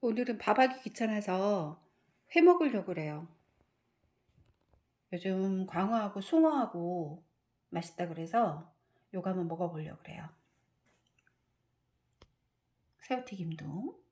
오늘은 밥하기 귀찮아서 회 먹으려고 그래요. 요즘 광어하고 숭어하고 맛있다 그래서 요거 한번 먹어보려고 그래요. 새우튀김도